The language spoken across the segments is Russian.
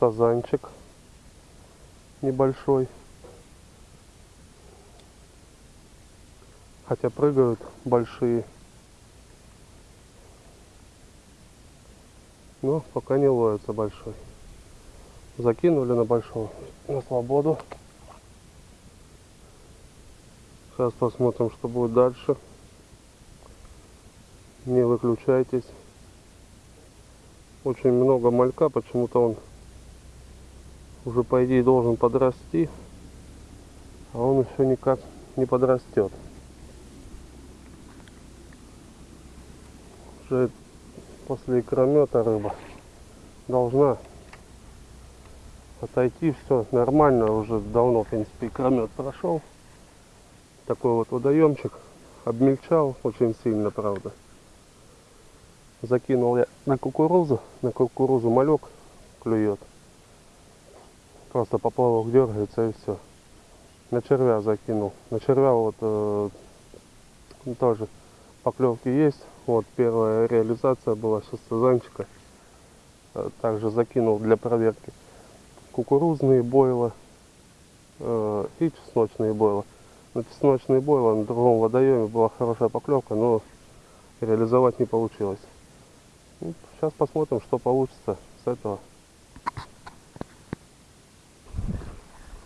сазанчик небольшой. Хотя прыгают большие. Но пока не ловится большой. Закинули на большого, на свободу. Сейчас посмотрим, что будет дальше. Не выключайтесь. Очень много малька, почему-то он уже по идее должен подрасти, а он еще никак не подрастет. Уже после икромета рыба должна отойти, все нормально, уже давно в принципе икромет прошел. Такой вот водоемчик, обмельчал очень сильно, правда. Закинул я на кукурузу, на кукурузу малек клюет. Просто поплавок дергается и все. На червя закинул. На червя вот э, тоже поклевки есть. Вот первая реализация была сейчас сазанчика. Э, также закинул для проверки кукурузные бойла э, и чесночные бойла. На чесночные бойла на другом водоеме была хорошая поклевка, но реализовать не получилось. Сейчас посмотрим, что получится с этого.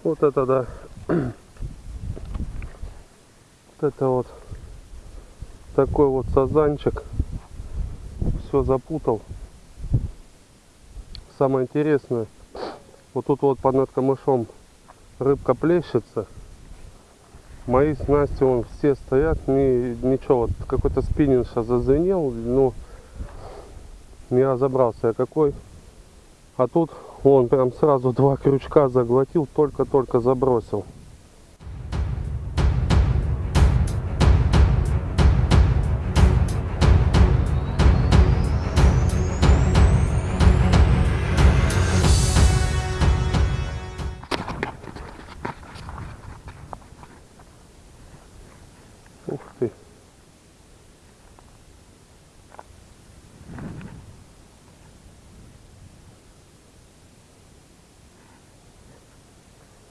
Вот это да. Вот это вот такой вот сазанчик. Все запутал. Самое интересное, вот тут вот под над камышом рыбка плещется. Мои снасти вон все стоят, ни, ничего, вот какой-то спиннинг сейчас зазвенел, ну не разобрался я какой. А тут он прям сразу два крючка заглотил, только-только забросил.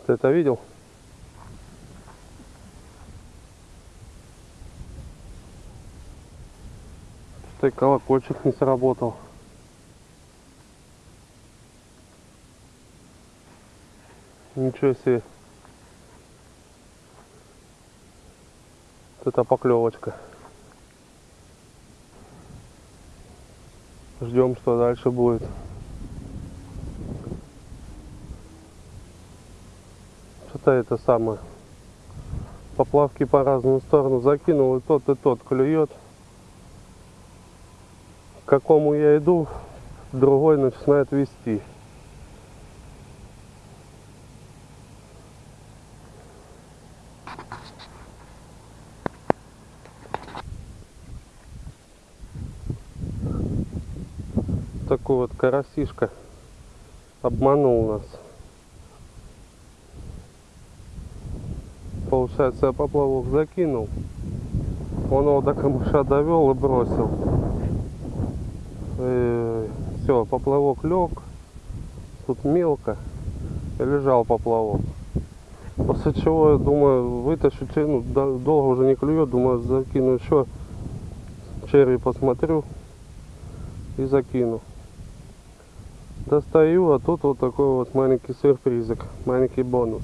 Ты это видел? Что колокольчик не сработал. Ничего себе. Вот это поклевочка. Ждем, что дальше будет. Что-то это самое. Поплавки по разную сторону закинул, и тот, и тот клюет. К какому я иду, другой начинает вести. Такой вот карасишка обманул нас. Получается, я поплавок закинул. Он его до камыша довел и бросил. И все, поплавок лег. Тут мелко. И лежал поплавок. После чего, я думаю, вытащу, ну, долго уже не клюет, думаю, закину еще черви посмотрю и закину. Достаю, а тут вот такой вот маленький сюрпризик, маленький бонус.